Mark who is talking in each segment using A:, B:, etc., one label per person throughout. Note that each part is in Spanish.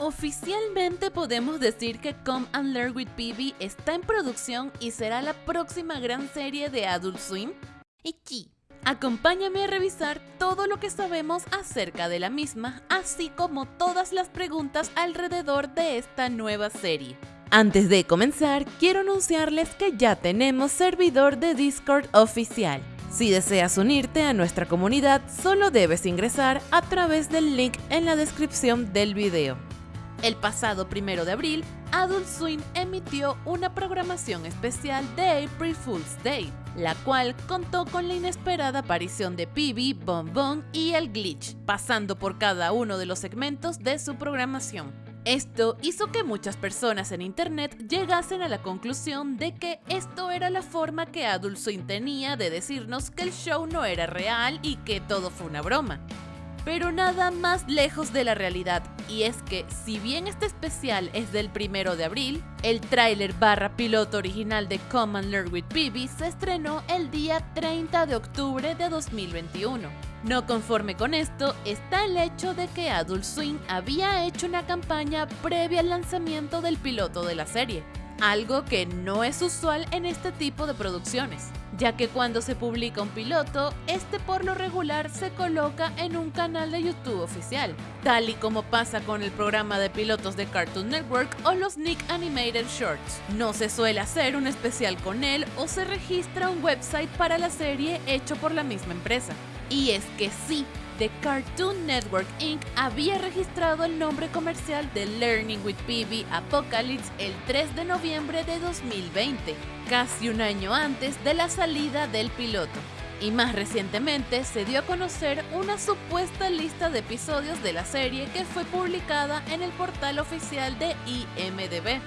A: Oficialmente podemos decir que Come and Learn with PB está en producción y será la próxima gran serie de Adult Swim. Iki. Acompáñame a revisar todo lo que sabemos acerca de la misma, así como todas las preguntas alrededor de esta nueva serie. Antes de comenzar, quiero anunciarles que ya tenemos servidor de Discord oficial. Si deseas unirte a nuestra comunidad, solo debes ingresar a través del link en la descripción del video. El pasado primero de abril, Adult Swim emitió una programación especial de April Fool's Day, la cual contó con la inesperada aparición de Pibi, Bon Bon y el Glitch, pasando por cada uno de los segmentos de su programación. Esto hizo que muchas personas en internet llegasen a la conclusión de que esto era la forma que Adult Swim tenía de decirnos que el show no era real y que todo fue una broma pero nada más lejos de la realidad. Y es que, si bien este especial es del primero de abril, el tráiler barra piloto original de Come and Learn with Bibi se estrenó el día 30 de octubre de 2021. No conforme con esto está el hecho de que Adult Swim había hecho una campaña previa al lanzamiento del piloto de la serie, algo que no es usual en este tipo de producciones ya que cuando se publica un piloto, este por lo regular se coloca en un canal de YouTube oficial, tal y como pasa con el programa de pilotos de Cartoon Network o los Nick Animated Shorts. No se suele hacer un especial con él o se registra un website para la serie hecho por la misma empresa. Y es que sí, The Cartoon Network Inc. había registrado el nombre comercial de Learning with PB Apocalypse el 3 de noviembre de 2020, casi un año antes de la salida del piloto. Y más recientemente se dio a conocer una supuesta lista de episodios de la serie que fue publicada en el portal oficial de IMDB.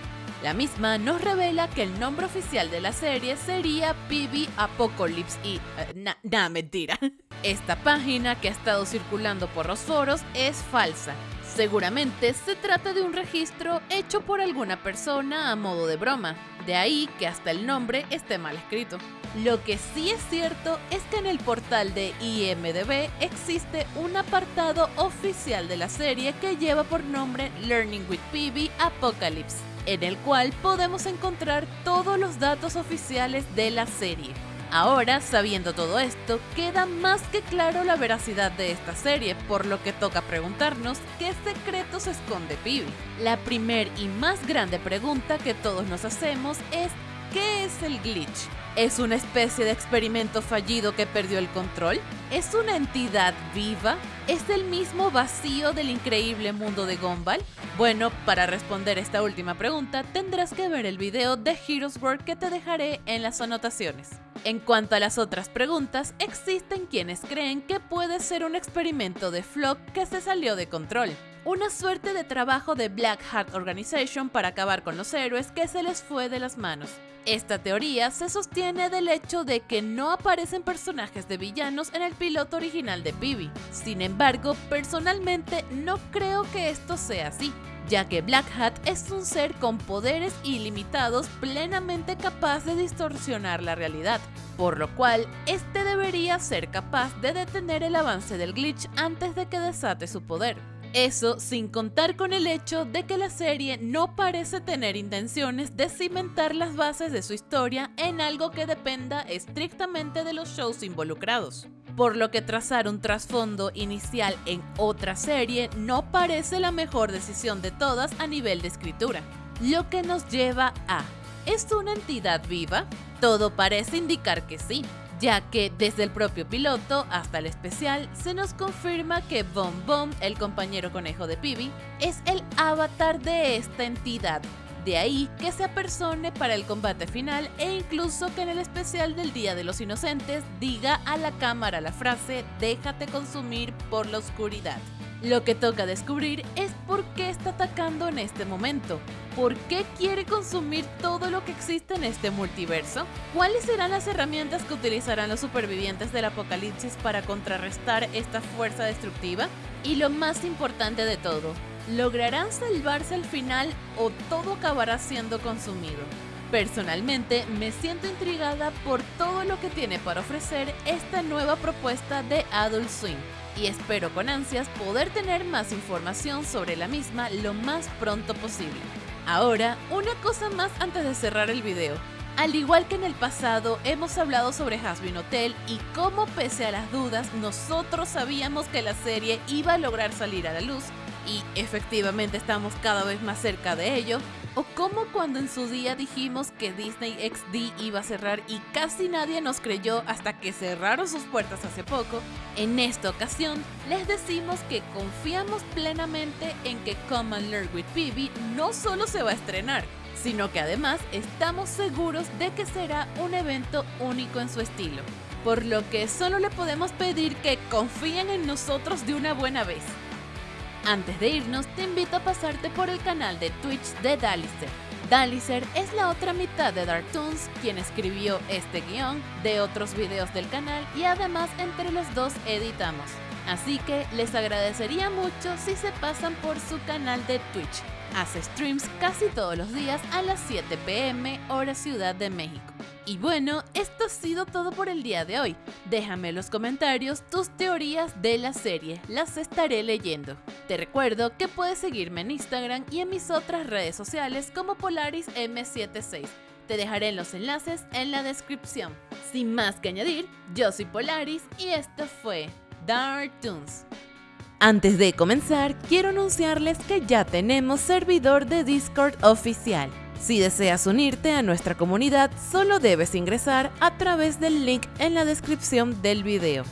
A: La misma nos revela que el nombre oficial de la serie sería PB Apocalypse y... Uh, nah, mentira. Esta página que ha estado circulando por los foros es falsa. Seguramente se trata de un registro hecho por alguna persona a modo de broma, de ahí que hasta el nombre esté mal escrito. Lo que sí es cierto es que en el portal de IMDB existe un apartado oficial de la serie que lleva por nombre Learning with PB Apocalypse, en el cual podemos encontrar todos los datos oficiales de la serie. Ahora, sabiendo todo esto, queda más que claro la veracidad de esta serie, por lo que toca preguntarnos qué secretos esconde Pibi. La primer y más grande pregunta que todos nos hacemos es ¿qué es el glitch? ¿Es una especie de experimento fallido que perdió el control? ¿Es una entidad viva? ¿Es el mismo vacío del increíble mundo de Gumball? Bueno, para responder esta última pregunta tendrás que ver el video de Heroes World que te dejaré en las anotaciones. En cuanto a las otras preguntas, existen quienes creen que puede ser un experimento de Flock que se salió de control. Una suerte de trabajo de Black Hat Organization para acabar con los héroes que se les fue de las manos. Esta teoría se sostiene del hecho de que no aparecen personajes de villanos en el piloto original de Pibi. Sin embargo, personalmente no creo que esto sea así ya que Black Hat es un ser con poderes ilimitados plenamente capaz de distorsionar la realidad, por lo cual este debería ser capaz de detener el avance del glitch antes de que desate su poder. Eso sin contar con el hecho de que la serie no parece tener intenciones de cimentar las bases de su historia en algo que dependa estrictamente de los shows involucrados por lo que trazar un trasfondo inicial en otra serie no parece la mejor decisión de todas a nivel de escritura. Lo que nos lleva a, ¿es una entidad viva? Todo parece indicar que sí, ya que desde el propio piloto hasta el especial se nos confirma que Bon Bon, el compañero conejo de Pibi, es el avatar de esta entidad, de ahí que se apersone para el combate final e incluso que en el especial del Día de los Inocentes diga a la cámara la frase déjate consumir por la oscuridad. Lo que toca descubrir es por qué está atacando en este momento, por qué quiere consumir todo lo que existe en este multiverso, cuáles serán las herramientas que utilizarán los supervivientes del apocalipsis para contrarrestar esta fuerza destructiva y lo más importante de todo, ¿Lograrán salvarse al final o todo acabará siendo consumido? Personalmente me siento intrigada por todo lo que tiene para ofrecer esta nueva propuesta de Adult Swim. y espero con ansias poder tener más información sobre la misma lo más pronto posible. Ahora, una cosa más antes de cerrar el video. Al igual que en el pasado, hemos hablado sobre Hasbin Hotel y cómo pese a las dudas, nosotros sabíamos que la serie iba a lograr salir a la luz y efectivamente estamos cada vez más cerca de ello, o como cuando en su día dijimos que Disney XD iba a cerrar y casi nadie nos creyó hasta que cerraron sus puertas hace poco, en esta ocasión les decimos que confiamos plenamente en que Come and Learn with Phoebe no solo se va a estrenar, sino que además estamos seguros de que será un evento único en su estilo. Por lo que solo le podemos pedir que confíen en nosotros de una buena vez. Antes de irnos, te invito a pasarte por el canal de Twitch de Dalicer. Dalicer es la otra mitad de Darktoons, quien escribió este guion de otros videos del canal y además entre los dos editamos. Así que les agradecería mucho si se pasan por su canal de Twitch. Hace streams casi todos los días a las 7 pm hora Ciudad de México. Y bueno, esto ha sido todo por el día de hoy. Déjame en los comentarios tus teorías de la serie, las estaré leyendo. Te recuerdo que puedes seguirme en Instagram y en mis otras redes sociales como PolarisM76. Te dejaré los enlaces en la descripción. Sin más que añadir, yo soy Polaris y esto fue Dark Toons. Antes de comenzar, quiero anunciarles que ya tenemos servidor de Discord oficial. Si deseas unirte a nuestra comunidad, solo debes ingresar a través del link en la descripción del video.